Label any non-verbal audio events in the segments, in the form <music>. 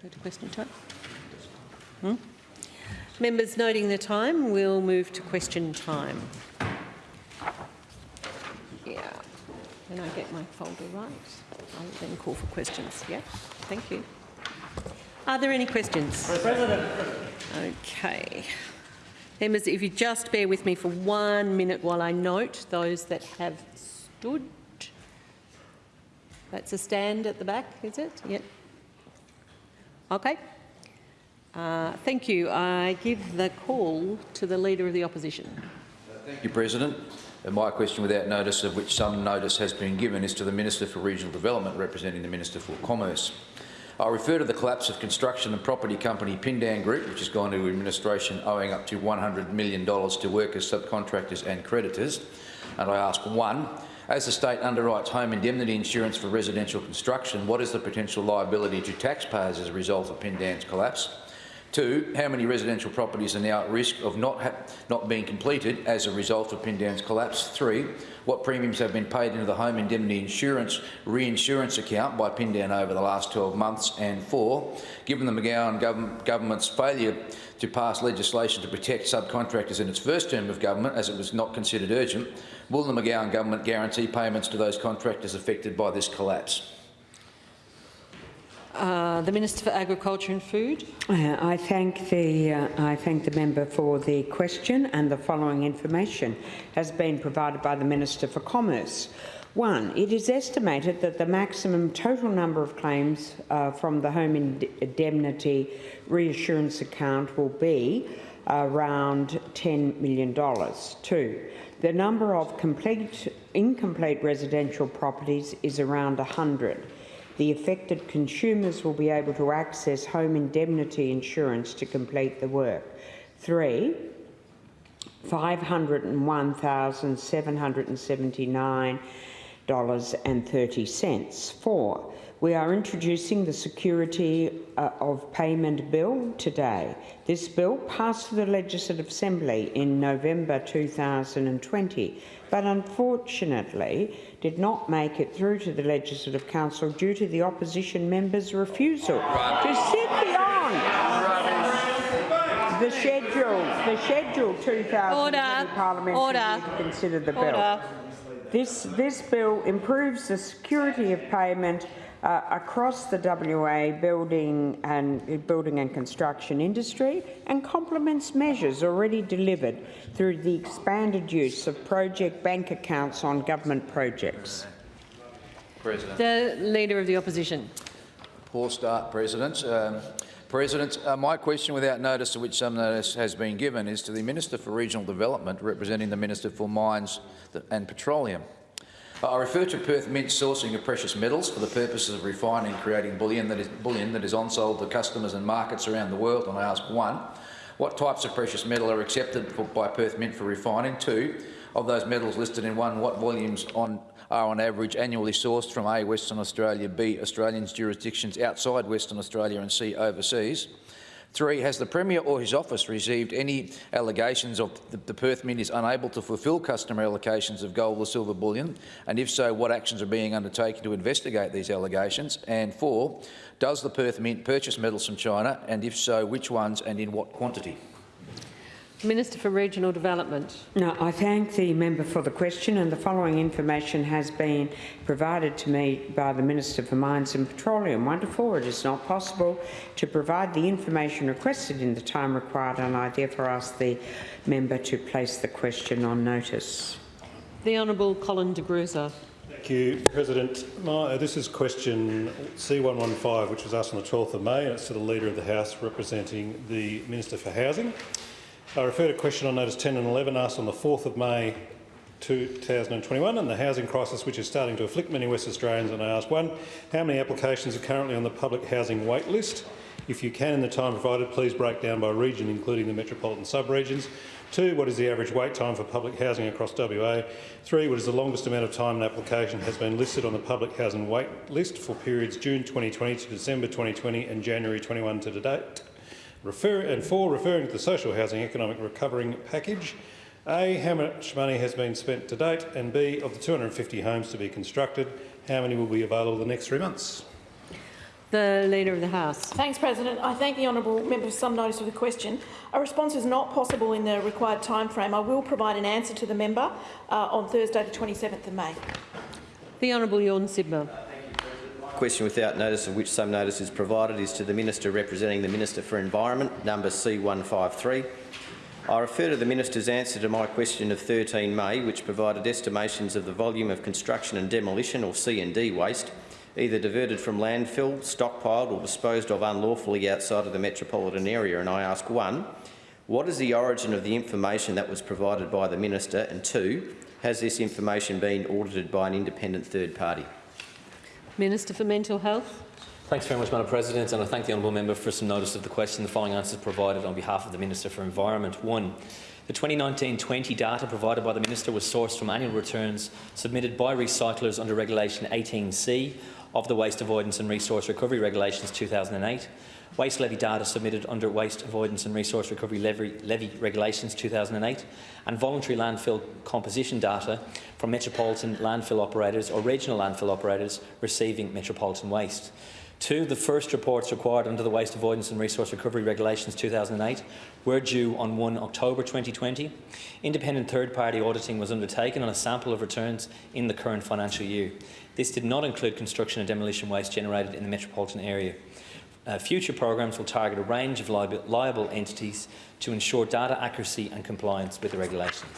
To question time. Hmm? Members noting the time, we'll move to question time. Yeah. Can I get my folder right? I'll then call for questions. Yeah, thank you. Are there any questions? President. Okay. Members, if you just bear with me for one minute while I note those that have stood. That's a stand at the back, is it? Yep. Okay. Uh, thank you. I give the call to the Leader of the Opposition. Thank you, President. And my question without notice, of which some notice has been given, is to the Minister for Regional Development, representing the Minister for Commerce. I refer to the collapse of construction and property company Pindan Group, which has gone into administration owing up to $100 million to workers, subcontractors and creditors. And I ask, one, as the state underwrites home indemnity insurance for residential construction, what is the potential liability to taxpayers as a result of Pindan's collapse? Two, how many residential properties are now at risk of not, not being completed as a result of Pindan's collapse? Three, what premiums have been paid into the home indemnity insurance reinsurance account by Pindan over the last 12 months? And four, given the McGowan gov government's failure to pass legislation to protect subcontractors in its first term of government, as it was not considered urgent, will the McGowan government guarantee payments to those contractors affected by this collapse? Uh, the Minister for Agriculture and Food. Uh, I thank the uh, I thank the member for the question, and the following information has been provided by the Minister for Commerce. One, it is estimated that the maximum total number of claims uh, from the home indemnity reassurance account will be around $10 million. Two, the number of complete, incomplete residential properties is around 100 the affected consumers will be able to access home indemnity insurance to complete the work. Three, $501,779.30. Four, we are introducing the Security uh, of Payment Bill today. This bill passed the Legislative Assembly in November 2020, but unfortunately did not make it through to the Legislative Council due to the opposition members' refusal to sit beyond the schedule, the schedule 2020 Parliament Order. to consider the bill. Order. This, this bill improves the security of payment uh, across the WA building and building and construction industry and complements measures already delivered through the expanded use of project bank accounts on government projects. President. The Leader of the Opposition. Poor start, President. Um, President, uh, my question without notice, to which some notice has been given, is to the Minister for Regional Development, representing the Minister for Mines and Petroleum. I refer to Perth Mint sourcing of precious metals for the purposes of refining and creating bullion that is, bullion that is on-sold to customers and markets around the world, and I ask, one, what types of precious metal are accepted for, by Perth Mint for refining? Two, of those metals listed in one, what volumes on, are on average annually sourced from A, Western Australia, B, Australians jurisdictions outside Western Australia and C, overseas? Three, has the Premier or his office received any allegations of the, the Perth Mint is unable to fulfil customer allocations of gold or silver bullion? And if so, what actions are being undertaken to investigate these allegations? And four, does the Perth Mint purchase metals from China? And if so, which ones and in what quantity? Minister for Regional Development. No, I thank the member for the question and the following information has been provided to me by the Minister for Mines and Petroleum. Wonderful. It is not possible to provide the information requested in the time required and I therefore ask the member to place the question on notice. The Honourable Colin de Grussa. Thank you, President. My, uh, this is question C115, which was asked on the 12th of May, and it's to the Leader of the House representing the Minister for Housing. I refer to question on notice 10 and 11 asked on the 4th of May 2021 and the housing crisis which is starting to afflict many West Australians and I ask one, how many applications are currently on the public housing wait list? If you can in the time provided, please break down by region including the metropolitan sub-regions. Two, what is the average wait time for public housing across WA? Three, what is the longest amount of time an application has been listed on the public housing wait list for periods June 2020 to December 2020 and January 21 to date? Refer and four, referring to the Social Housing Economic Recovering Package. A, how much money has been spent to date? And B, of the 250 homes to be constructed, how many will be available in the next three months? The Leader of the House. Thanks, President. I thank the honourable member for some notice of the question. A response is not possible in the required timeframe. I will provide an answer to the member uh, on Thursday, the 27th of May. The Honourable Tjorn Sibma. Question without notice of which some notice is provided is to the Minister representing the Minister for Environment, number C153. I refer to the Minister's answer to my question of 13 May, which provided estimations of the volume of construction and demolition, or C&D waste, either diverted from landfill, stockpiled or disposed of unlawfully outside of the metropolitan area. And I ask, one, what is the origin of the information that was provided by the Minister? And two, has this information been audited by an independent third party? Minister for Mental Health. Thanks very much, Madam President, and I thank the honourable member for some notice of the question. The following answers provided on behalf of the Minister for Environment. One, the 2019-20 data provided by the Minister was sourced from annual returns submitted by recyclers under Regulation 18C of the Waste Avoidance and Resource Recovery Regulations 2008, waste levy data submitted under Waste Avoidance and Resource Recovery Levy, levy Regulations 2008, and voluntary landfill composition data from metropolitan landfill operators or regional landfill operators receiving metropolitan waste. Two, the first reports required under the Waste Avoidance and Resource Recovery Regulations 2008 were due on 1 October 2020. Independent third-party auditing was undertaken on a sample of returns in the current financial year. This did not include construction and demolition waste generated in the metropolitan area. Uh, future programs will target a range of liable, liable entities to ensure data accuracy and compliance with the regulations.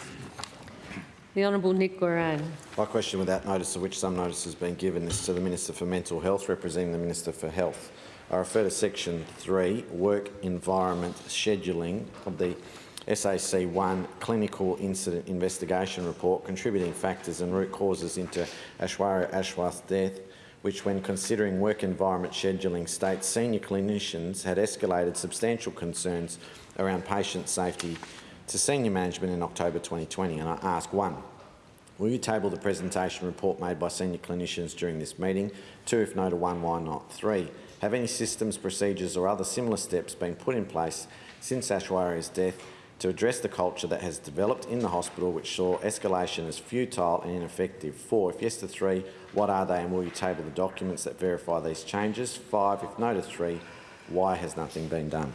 The Honourable Nick Goiran. My question without notice of which some notice has been given is to the Minister for Mental Health representing the Minister for Health. I refer to section 3, Work Environment Scheduling of the SAC 1 Clinical Incident Investigation Report, contributing factors and root causes into Aishwarya Aswath's death, which when considering work environment scheduling states senior clinicians had escalated substantial concerns around patient safety to senior management in October 2020 and I ask one, will you table the presentation report made by senior clinicians during this meeting? Two, if no to one, why not? Three, have any systems, procedures or other similar steps been put in place since Aishwarya's death to address the culture that has developed in the hospital which saw escalation as futile and ineffective? Four, if yes to three, what are they and will you table the documents that verify these changes? Five, if no to three, why has nothing been done?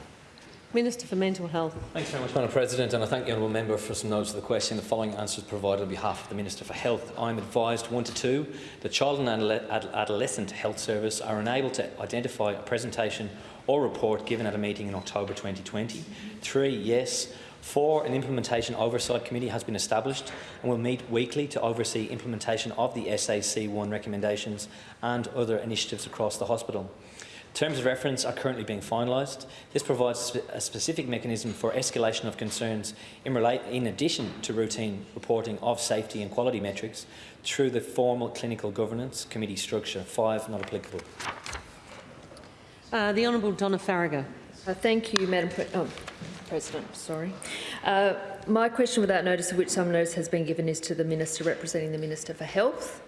Minister for Mental Health. Thanks very much, Madam President, and I thank the honourable member for some notes of the question. The following answers provided on behalf of the Minister for Health. I'm advised, one to two, the Child and Adolescent Health Service are unable to identify a presentation or report given at a meeting in October 2020. Three, yes. Four, an implementation oversight committee has been established and will meet weekly to oversee implementation of the SAC1 recommendations and other initiatives across the hospital. Terms of reference are currently being finalised. This provides a specific mechanism for escalation of concerns in, relate, in addition to routine reporting of safety and quality metrics through the formal clinical governance committee structure. Five, not applicable. Uh, the Honourable Donna Faragher. Uh, thank you, Madam Pre oh, President. Sorry. Uh, my question, without notice of which some notice has been given, is to the Minister representing the Minister for Health.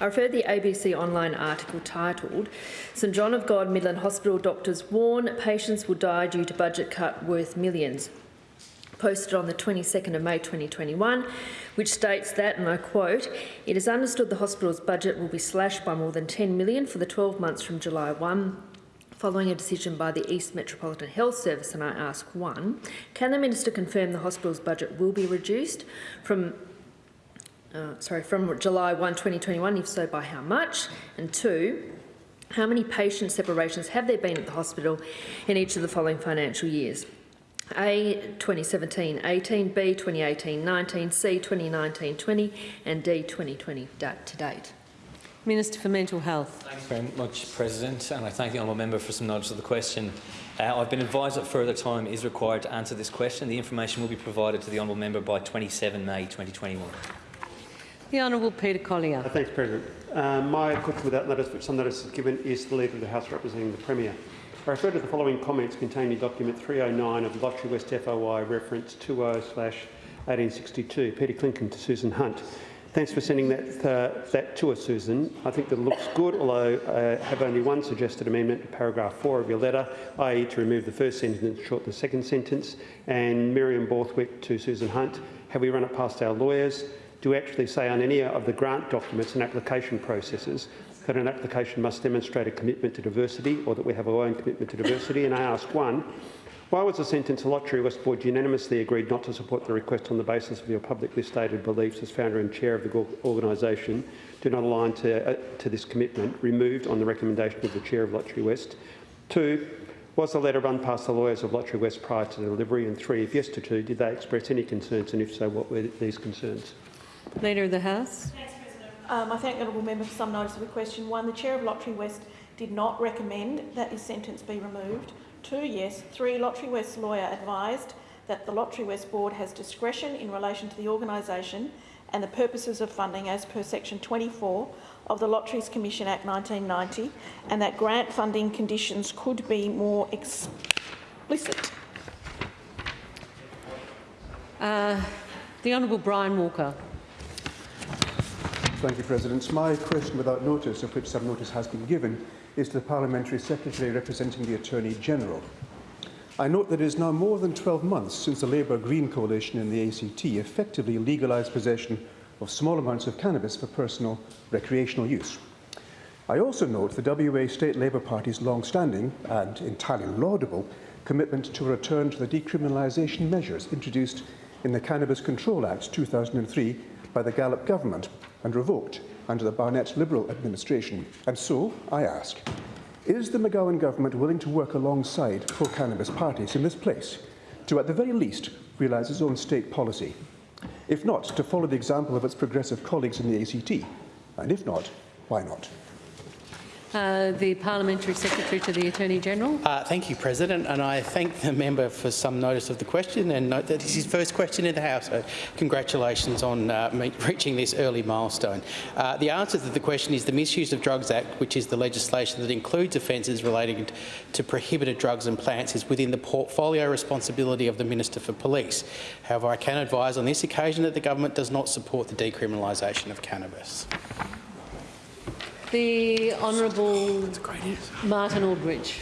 I refer the ABC online article titled St John of God Midland Hospital doctors warn patients will die due to budget cut worth millions. Posted on the 22nd of May 2021, which states that, and I quote, it is understood the hospital's budget will be slashed by more than 10 million for the 12 months from July 1 following a decision by the East Metropolitan Health Service, and I ask one, can the Minister confirm the hospital's budget will be reduced from uh, sorry, from July 1, 2021, if so, by how much? And two, how many patient separations have there been at the hospital in each of the following financial years? A 2017-18, B 2018-19, C 2019-20 and D 2020 to date. Minister for Mental Health. Thanks very much, President, and I thank the honourable member for some knowledge of the question. Uh, I've been advised that further time is required to answer this question. The information will be provided to the honourable member by 27 May 2021. The Honourable Peter Collier. Uh, thanks, President. Uh, my question without notice, which some notice is given, is the Leader of the House representing the Premier. I refer to the following comments contained in document 309 of the Lotterywest FOI reference 20/1862. Peter Clinton to Susan Hunt. Thanks for sending that, uh, that to us, Susan. I think that looks good, although I have only one suggested amendment to paragraph 4 of your letter, i.e. to remove the first sentence and shorten the second sentence. And Miriam Borthwick to Susan Hunt. Have we run it past our lawyers? Do actually say on any of the grant documents and application processes that an application must demonstrate a commitment to diversity or that we have our own commitment to diversity. And I ask, one, why was the sentence Lottery West Board unanimously agreed not to support the request on the basis of your publicly stated beliefs as founder and chair of the organisation do not align to, uh, to this commitment, removed on the recommendation of the chair of Lottery West? Two, was the letter run past the lawyers of Lottery West prior to the delivery? And three, if yes to two, did they express any concerns and if so, what were these concerns? Leader of the House. Um, I thank the honourable member for some notice of the question. One, the chair of Lottery West did not recommend that this sentence be removed. Two, yes. Three, Lottery West's lawyer advised that the Lottery West board has discretion in relation to the organisation and the purposes of funding as per section 24 of the Lotteries Commission Act 1990 and that grant funding conditions could be more explicit. Uh, the Honourable Brian Walker. Thank you, President. My question without notice, of which some notice has been given, is to the Parliamentary Secretary representing the Attorney-General. I note that it is now more than 12 months since the Labour-Green coalition in the ACT effectively legalised possession of small amounts of cannabis for personal recreational use. I also note the WA State Labour Party's long-standing and entirely laudable commitment to a return to the decriminalisation measures introduced in the Cannabis Control Act 2003 by the Gallop government and revoked under the Barnett Liberal administration. And so, I ask, is the McGowan government willing to work alongside pro-cannabis parties in this place to, at the very least, realise its own state policy? If not, to follow the example of its progressive colleagues in the ACT? And if not, why not? Uh, the Parliamentary Secretary to the Attorney-General. Uh, thank you, President, and I thank the member for some notice of the question and note that this is his first question in the House, so congratulations on uh, <laughs> reaching this early milestone. Uh, the answer to the question is the Misuse of Drugs Act, which is the legislation that includes offences relating to prohibited drugs and plants, is within the portfolio responsibility of the Minister for Police. However, I can advise on this occasion that the government does not support the decriminalisation of cannabis. The Honourable Martin Aldridge.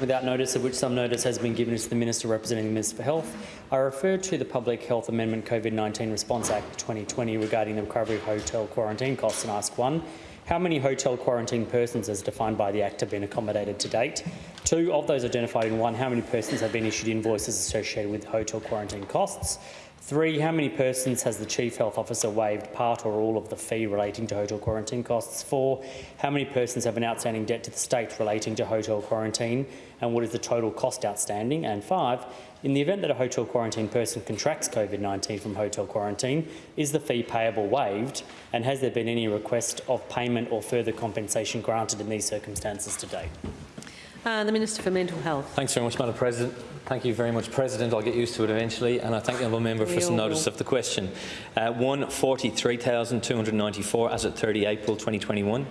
Without notice, of which some notice has been given to the Minister representing the Minister for Health, I refer to the Public Health Amendment COVID-19 Response Act 2020 regarding the recovery of hotel quarantine costs and ask one, how many hotel quarantine persons as defined by the Act have been accommodated to date? Two, of those identified in one, how many persons have been issued invoices associated with hotel quarantine costs? Three, how many persons has the Chief Health Officer waived part or all of the fee relating to hotel quarantine costs? Four, how many persons have an outstanding debt to the state relating to hotel quarantine and what is the total cost outstanding? And five, in the event that a hotel quarantine person contracts COVID-19 from hotel quarantine, is the fee payable waived and has there been any request of payment or further compensation granted in these circumstances to date? Uh, the Minister for Mental Health. Thanks very much, Madam President. Thank you very much, President. I'll get used to it eventually. And I thank the honourable member for some notice of the question. Uh, one, 43,294 as at 30 April 2021.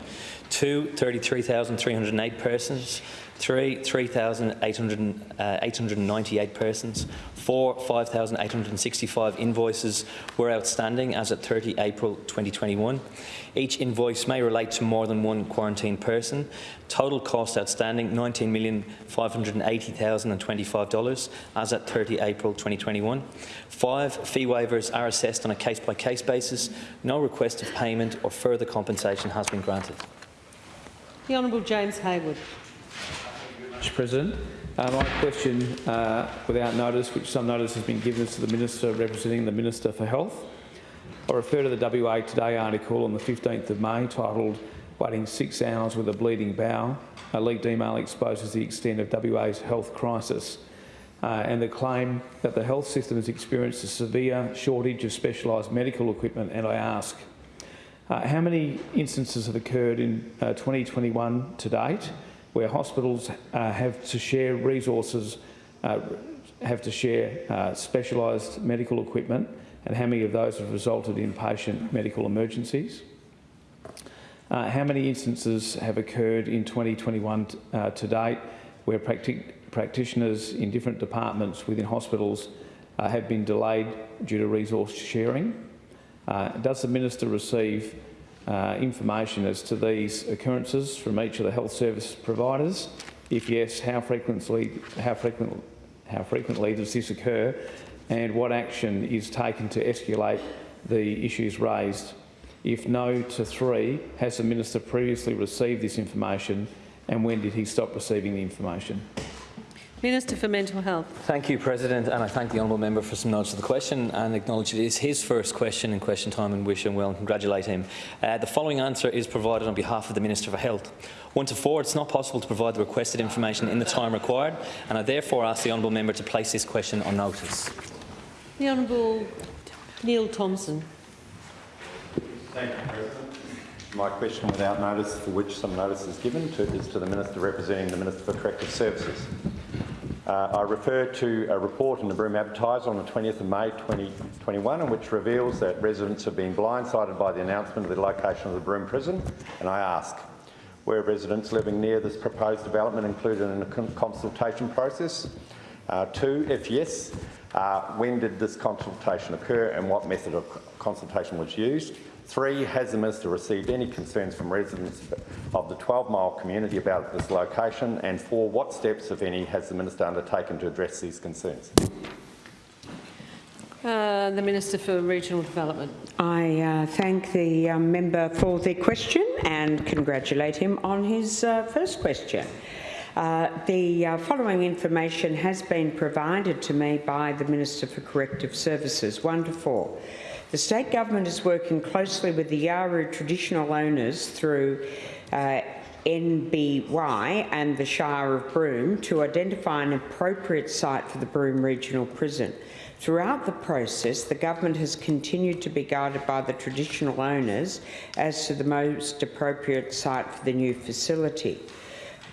Two, 33,308 persons. Three, 3,898 persons. Four, 5,865 invoices were outstanding as at 30 April 2021. Each invoice may relate to more than one quarantined person. Total cost outstanding $19,580,025 as at 30 April 2021. Five, fee waivers are assessed on a case-by-case basis. No request of payment or further compensation has been granted. The Honourable James Hayward. Mr President. Uh, my question, uh, without notice, which some notice has been given to the Minister representing the Minister for Health. I refer to the WA Today article on the 15th of May titled Waiting Six Hours with a Bleeding Bowel. A leaked email exposes the extent of WA's health crisis uh, and the claim that the health system has experienced a severe shortage of specialised medical equipment. And I ask, uh, how many instances have occurred in uh, 2021 to date where hospitals uh, have to share resources, uh, have to share uh, specialised medical equipment, and how many of those have resulted in patient medical emergencies? Uh, how many instances have occurred in 2021 uh, to date where practi practitioners in different departments within hospitals uh, have been delayed due to resource sharing? Does the minister receive uh, information as to these occurrences from each of the health service providers? If yes, how frequently, how frequent, how frequently does this occur, and what action is taken to escalate the issues raised? If no to three, has the minister previously received this information and when did he stop receiving the information? Minister for Mental Health. Thank you, President, and I thank the honourable member for some notes of the question and acknowledge it is his first question in question time and wish him well and congratulate him. Uh, the following answer is provided on behalf of the Minister for Health. One to four, it's not possible to provide the requested information in the time required, and I therefore ask the honourable member to place this question on notice. The Honourable Neil Thomson. Thank you, President. My question without notice, for which some notice is given, to, is to the Minister representing the Minister for Corrective Services. Uh, I refer to a report in the Broome Advertiser on the 20th of May 2021 in which reveals that residents have been blindsided by the announcement of the location of the Broome prison and I ask, were residents living near this proposed development included in the consultation process? Uh, two, if yes, uh, when did this consultation occur and what method of consultation was used? Three, has the Minister received any concerns from residents of the 12-mile community about this location? And four, what steps, if any, has the Minister undertaken to address these concerns? Uh, the Minister for Regional Development. I uh, thank the um, member for the question and congratulate him on his uh, first question. Uh, the uh, following information has been provided to me by the Minister for Corrective Services, one to four. The state government is working closely with the Yawuru traditional owners through uh, NBY and the Shire of Broome to identify an appropriate site for the Broome Regional Prison. Throughout the process, the government has continued to be guided by the traditional owners as to the most appropriate site for the new facility.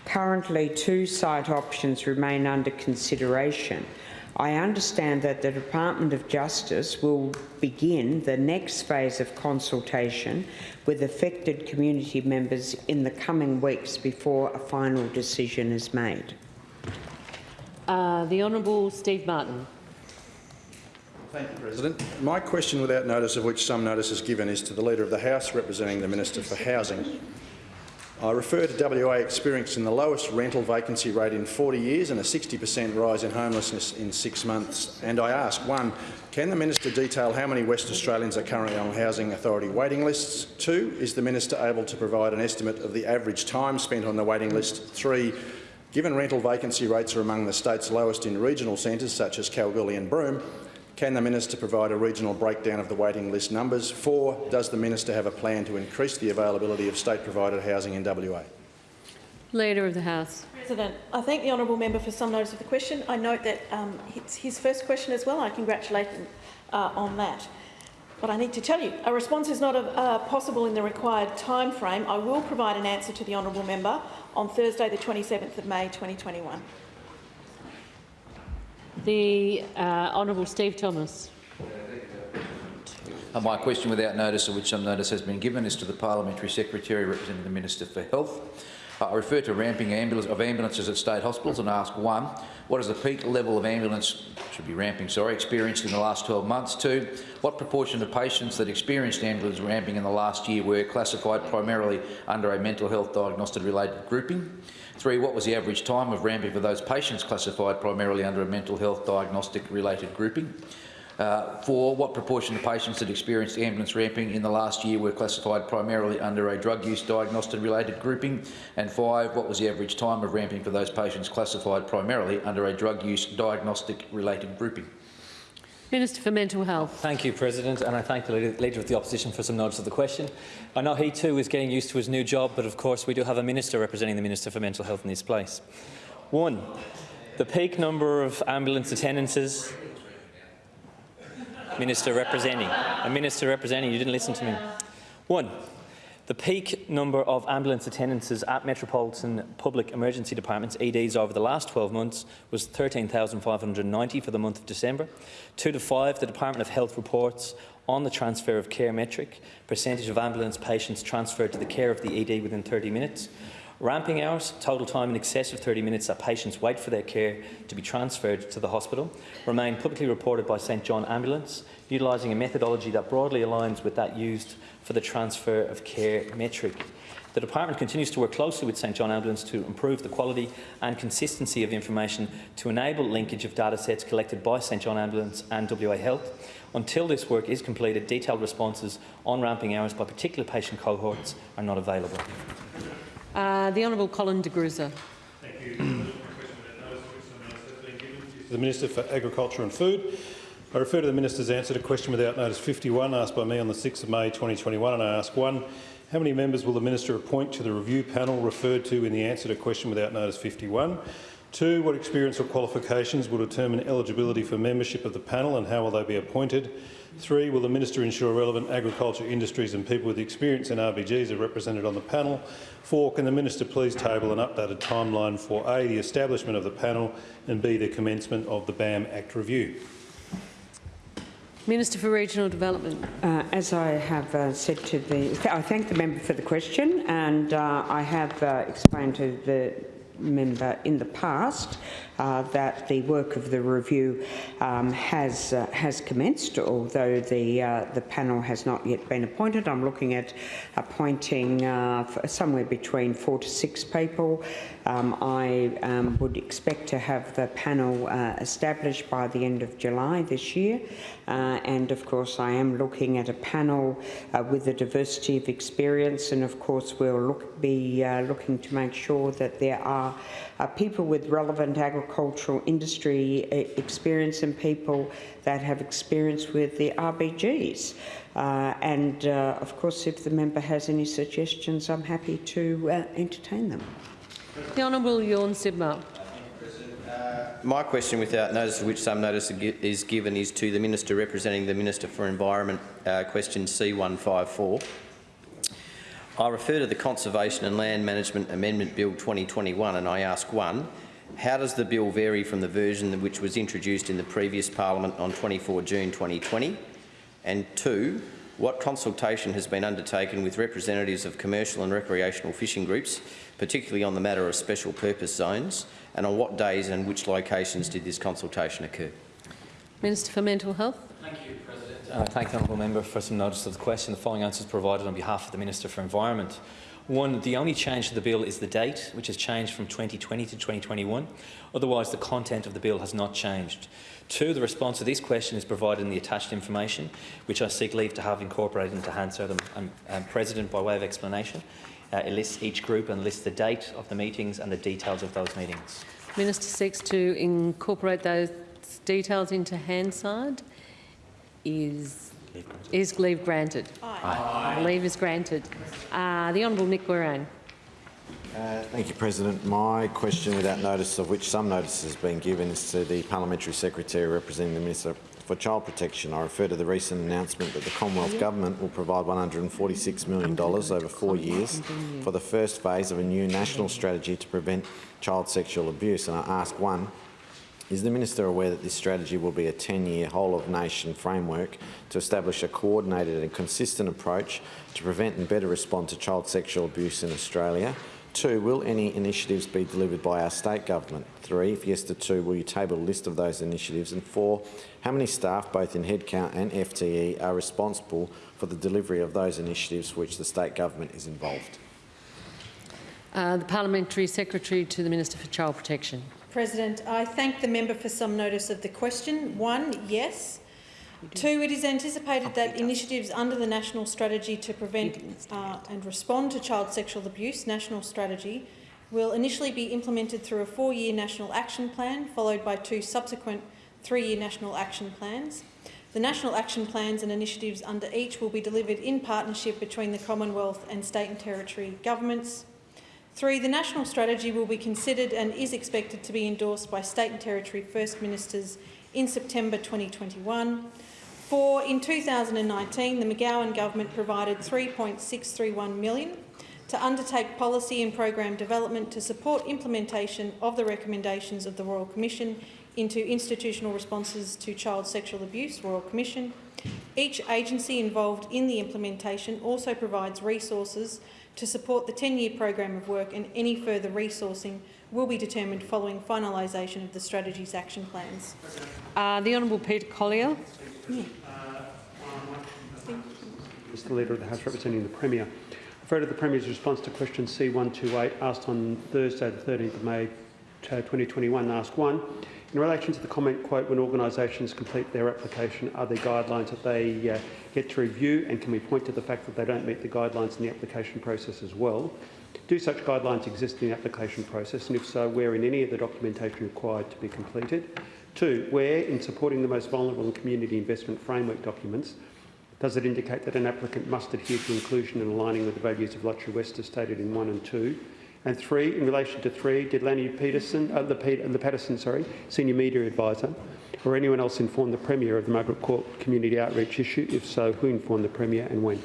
Currently, two site options remain under consideration. I understand that the Department of Justice will begin the next phase of consultation with affected community members in the coming weeks before a final decision is made. Uh, the Honourable Steve Martin. Thank you, President. My question, without notice of which some notice is given, is to the Leader of the House representing the Minister for Housing. I refer to WA experiencing the lowest rental vacancy rate in 40 years and a 60% rise in homelessness in six months. And I ask, one, can the Minister detail how many West Australians are currently on Housing Authority waiting lists? Two, is the Minister able to provide an estimate of the average time spent on the waiting list? Three, given rental vacancy rates are among the state's lowest in regional centres such as Kalgoorlie and Broome, can the Minister provide a regional breakdown of the waiting list numbers? Four, does the Minister have a plan to increase the availability of state-provided housing in WA? Leader of the House. President, I thank the honourable member for some notice of the question. I note that um, it's his first question as well. I congratulate him uh, on that. But I need to tell you, a response is not uh, possible in the required time frame. I will provide an answer to the honourable member on Thursday, the 27th of May 2021. The uh, Honourable Steve Thomas. My question without notice, of which some notice has been given, is to the Parliamentary Secretary representing the Minister for Health. I refer to ramping ambulance, of ambulances at state hospitals and ask, one, what is the peak level of ambulance, should be ramping, sorry, experienced in the last 12 months? Two, what proportion of patients that experienced ambulance ramping in the last year were classified primarily under a mental health diagnostic related grouping? Three, what was the average time of ramping for those patients classified primarily under a mental health diagnostic related grouping? Uh, four, what proportion of patients that experienced ambulance ramping in the last year were classified primarily under a drug use diagnostic related grouping? And five, what was the average time of ramping for those patients classified primarily under a drug use diagnostic related grouping? Minister for Mental Health. Thank you, President, and I thank the Leader of the Opposition for some notice of the question. I know he too is getting used to his new job, but of course we do have a Minister representing the Minister for Mental Health in this place. One, the peak number of ambulance attendances Minister representing. A minister representing. You didn't listen to me. One, the peak number of ambulance attendances at Metropolitan Public Emergency Departments, EDs, over the last 12 months was 13,590 for the month of December. Two to five, the Department of Health reports on the transfer of care metric, percentage of ambulance patients transferred to the care of the ED within 30 minutes. Ramping hours, total time in excess of 30 minutes that patients wait for their care to be transferred to the hospital, remain publicly reported by St John Ambulance, utilising a methodology that broadly aligns with that used for the transfer of care metric. The Department continues to work closely with St John Ambulance to improve the quality and consistency of information to enable linkage of data sets collected by St John Ambulance and WA Health. Until this work is completed, detailed responses on ramping hours by particular patient cohorts are not available. Uh, the Honourable Colin de Grussa. Thank you. The Minister for Agriculture and Food. I refer to the Minister's answer to question without notice 51 asked by me on the 6th of May 2021 and I ask one, how many members will the Minister appoint to the review panel referred to in the answer to question without notice 51? Two, what experience or qualifications will determine eligibility for membership of the panel and how will they be appointed? Three, will the Minister ensure relevant agriculture industries and people with experience in RBGs are represented on the panel? Four, can the Minister please table an updated timeline for A, the establishment of the panel and B, the commencement of the BAM Act review? Minister for Regional Development. Uh, as I have uh, said to the, I thank the member for the question, and uh, I have uh, explained to the member in the past uh, that the work of the review um, has uh, has commenced, although the uh, the panel has not yet been appointed. I'm looking at appointing uh, somewhere between four to six people. Um, I um, would expect to have the panel uh, established by the end of July this year, uh, and of course I am looking at a panel with a diversity of experience, and of course we'll look, be looking to make sure that there are people with relevant agricultural industry uh, experience and people that have experience with the RBGs. Uh, and uh, of course, if the member has any suggestions, I'm happy to uh, entertain them. The Honourable Tjorn Sibma. My question, without notice of which some notice is given, is to the Minister representing the Minister for Environment, uh, question C154. I refer to the Conservation and Land Management Amendment Bill 2021 and I ask one, how does the bill vary from the version which was introduced in the previous parliament on 24 June 2020? And two, what consultation has been undertaken with representatives of commercial and recreational fishing groups, particularly on the matter of special purpose zones, and on what days and which locations did this consultation occur? Minister for Mental Health. Thank you, President. Uh, thank the honourable member for some notice of the question. The following answers provided on behalf of the Minister for Environment. One, the only change to the bill is the date, which has changed from 2020 to 2021. Otherwise, the content of the bill has not changed. Two, the response to this question is provided in the attached information, which I seek leave to have incorporated into Hansard and, President by way of explanation. Uh, it lists each group and lists the date of the meetings and the details of those meetings. Minister seeks to incorporate those details into Hansard. Is is leave granted? Aye. Leave is granted. Uh, the Honourable Nick Goiran. Uh, thank you, President. My question, without notice of which some notice has been given, is to the Parliamentary Secretary representing the Minister for Child Protection. I refer to the recent announcement that the Commonwealth Government will provide $146 million over four years for the first phase of a new national strategy to prevent child sexual abuse. And I ask one, is the Minister aware that this strategy will be a 10-year whole-of-nation framework to establish a coordinated and consistent approach to prevent and better respond to child sexual abuse in Australia? Two, will any initiatives be delivered by our state government? Three, if yes to two, will you table a list of those initiatives? And four, how many staff, both in headcount and FTE, are responsible for the delivery of those initiatives for which the state government is involved? Uh, the Parliamentary Secretary to the Minister for Child Protection. President, I thank the member for some notice of the question. One, yes. Two, it is anticipated that initiatives under the National Strategy to Prevent uh, and Respond to Child Sexual Abuse National Strategy will initially be implemented through a four-year National Action Plan, followed by two subsequent three-year National Action Plans. The National Action Plans and initiatives under each will be delivered in partnership between the Commonwealth and state and territory governments, Three, the national strategy will be considered and is expected to be endorsed by state and territory First Ministers in September 2021. Four, in 2019, the McGowan government provided 3.631 million to undertake policy and program development to support implementation of the recommendations of the Royal Commission into institutional responses to child sexual abuse, Royal Commission. Each agency involved in the implementation also provides resources to support the 10-year program of work and any further resourcing will be determined following finalisation of the strategy's action plans. Uh, the Honourable Peter Collier. Mr Leader of the House representing the Premier. Refer to the Premier's response to question C128 asked on Thursday the 13th of May uh, 2021, ask 1. In relation to the comment, quote, when organisations complete their application, are there guidelines that they uh, get to review and can we point to the fact that they don't meet the guidelines in the application process as well? Do such guidelines exist in the application process and if so, where in any of the documentation required to be completed? Two, where in supporting the most vulnerable and community investment framework documents does it indicate that an applicant must adhere to inclusion and aligning with the values of Lottery West as stated in 1 and 2? And three, in relation to three, did Lanny Peterson, uh, the, Pe the Patterson, sorry, senior media advisor, or anyone else inform the Premier of the Margaret Court community outreach issue? If so, who informed the Premier and when?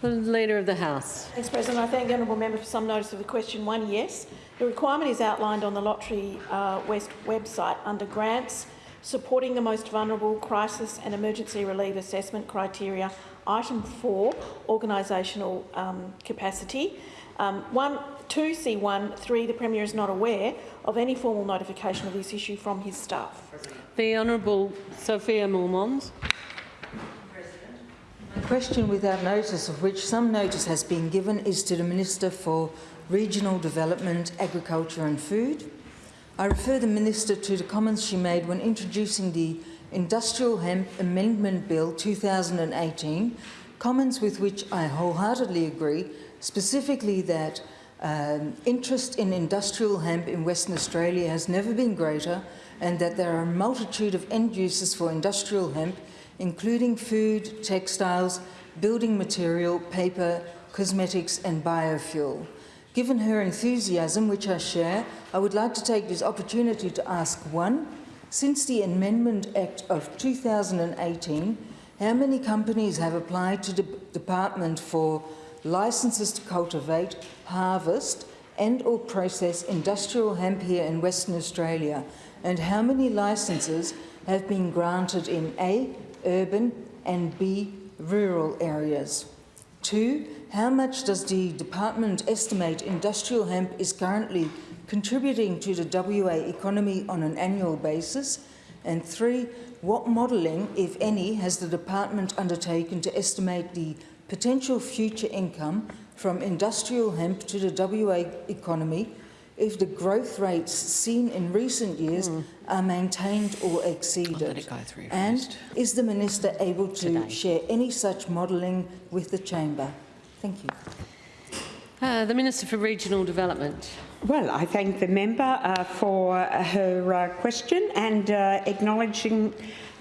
The Leader of the House. Thanks, President. I thank the honourable member for some notice of the question. One, yes. The requirement is outlined on the Lottery uh, West website under grants, supporting the most vulnerable, crisis and emergency relief assessment criteria. Item 4, organisational um, capacity. Um, one, 2C1, 3, the Premier is not aware of any formal notification of this issue from his staff. The Honourable Sophia Moermond. A question without notice of which some notice has been given is to the Minister for Regional Development, Agriculture and Food. I refer the Minister to the comments she made when introducing the Industrial Hemp Amendment Bill 2018, comments with which I wholeheartedly agree, specifically that um, interest in industrial hemp in Western Australia has never been greater and that there are a multitude of end uses for industrial hemp including food, textiles, building material, paper, cosmetics and biofuel. Given her enthusiasm, which I share, I would like to take this opportunity to ask one, since the Amendment Act of 2018, how many companies have applied to the Department for licences to cultivate, harvest and or process industrial hemp here in Western Australia? And how many licences have been granted in A, urban and B, rural areas? Two, how much does the department estimate industrial hemp is currently contributing to the WA economy on an annual basis? And three, what modelling, if any, has the department undertaken to estimate the potential future income from industrial hemp to the WA economy if the growth rates seen in recent years mm. are maintained or exceeded? And is the Minister able to Today. share any such modelling with the Chamber? Thank you. Uh, the Minister for Regional Development. Well, I thank the member uh, for her uh, question and uh, acknowledging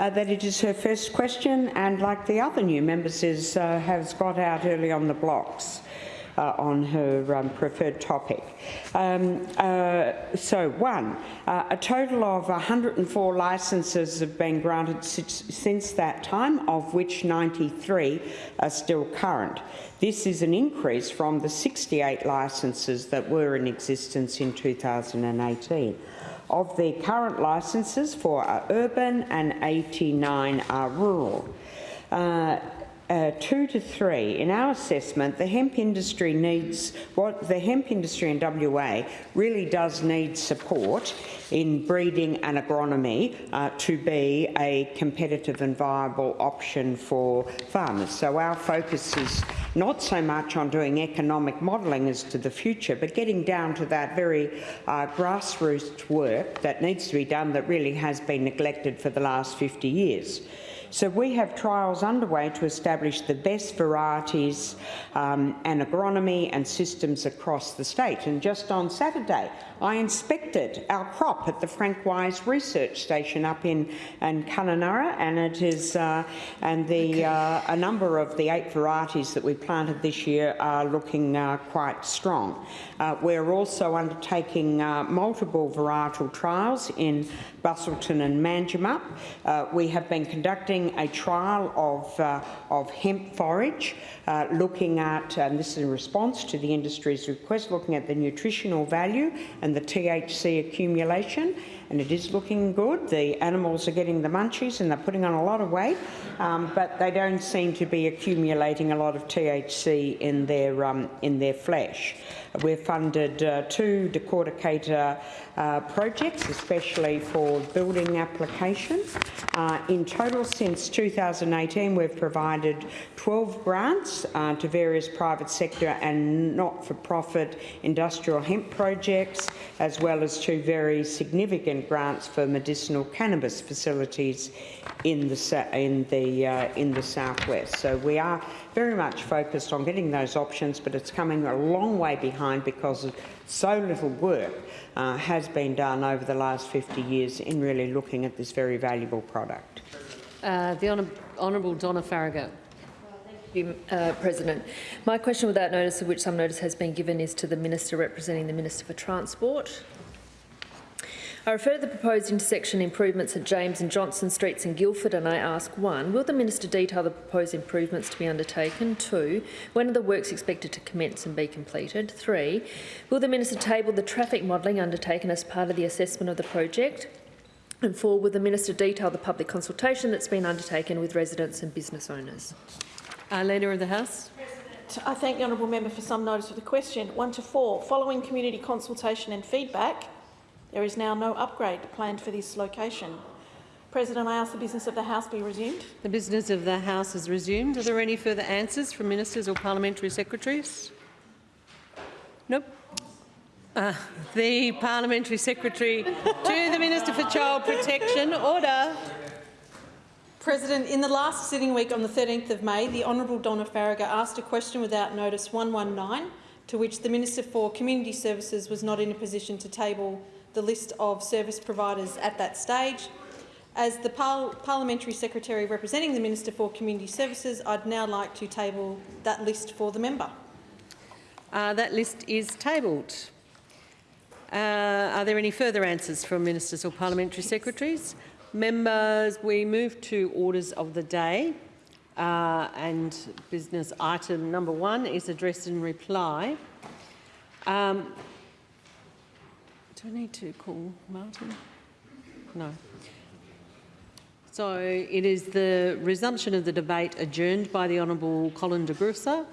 uh, that it is her first question and like the other new members is, uh, has got out early on the blocks uh, on her um, preferred topic. Um, uh, so, one, uh, a total of 104 licences have been granted since that time, of which 93 are still current. This is an increase from the 68 licences that were in existence in 2018. Of the current licences, four are urban and 89 are rural. Uh, uh, two to three, in our assessment, the hemp industry needs what the hemp industry in WA really does need support in breeding and agronomy uh, to be a competitive and viable option for farmers. So our focus is not so much on doing economic modelling as to the future, but getting down to that very uh, grassroots work that needs to be done that really has been neglected for the last 50 years. So we have trials underway to establish the best varieties um, and agronomy and systems across the state. And just on Saturday, I inspected our crop at the Frank Wise Research Station up in, in Kununurra, and it is uh, and the uh, a number of the eight varieties that we planted this year are looking uh, quite strong. Uh, we're also undertaking uh, multiple varietal trials in Busselton and Manjimup. Uh, we have been conducting a trial of, uh, of hemp forage, uh, looking at, and this is in response to the industry's request, looking at the nutritional value and the THC accumulation and it is looking good. The animals are getting the munchies and they're putting on a lot of weight, um, but they don't seem to be accumulating a lot of THC in their, um, in their flesh. We've funded uh, two decorticator uh, projects, especially for building application. Uh, in total, since 2018, we've provided 12 grants uh, to various private sector and not-for-profit industrial hemp projects, as well as two very significant grants for medicinal cannabis facilities in the in the uh, in the southwest. So we are very much focused on getting those options, but it's coming a long way behind because so little work uh, has been done over the last 50 years in really looking at this very valuable product. Uh, the Honour Honourable Donna Faragher. You, uh, President. My question without notice, of which some notice has been given, is to the Minister representing the Minister for Transport. I refer to the proposed intersection improvements at James and Johnson Streets in Guildford and I ask, one, will the Minister detail the proposed improvements to be undertaken? Two, when are the works expected to commence and be completed? Three, will the Minister table the traffic modelling undertaken as part of the assessment of the project? And four, will the Minister detail the public consultation that's been undertaken with residents and business owners? Uh, Leader of the House. I thank the honourable member for some notice of the question. One to four. Following community consultation and feedback, there is now no upgrade planned for this location. President, I ask the business of the House be resumed. The business of the House is resumed. Are there any further answers from ministers or parliamentary secretaries? Nope. Uh, the Parliamentary Secretary to the Minister for Child Protection. Order. President, in the last sitting week on the 13th of May, the Honourable Donna Faragher asked a question without notice 119, to which the Minister for Community Services was not in a position to table the list of service providers at that stage. As the par Parliamentary Secretary representing the Minister for Community Services, I'd now like to table that list for the member. Uh, that list is tabled. Uh, are there any further answers from ministers or parliamentary secretaries? Members, we move to orders of the day. Uh, and business item number one is addressed in reply. Um, do I need to call Martin? No. So it is the resumption of the debate adjourned by the Honourable Colin de Grussa.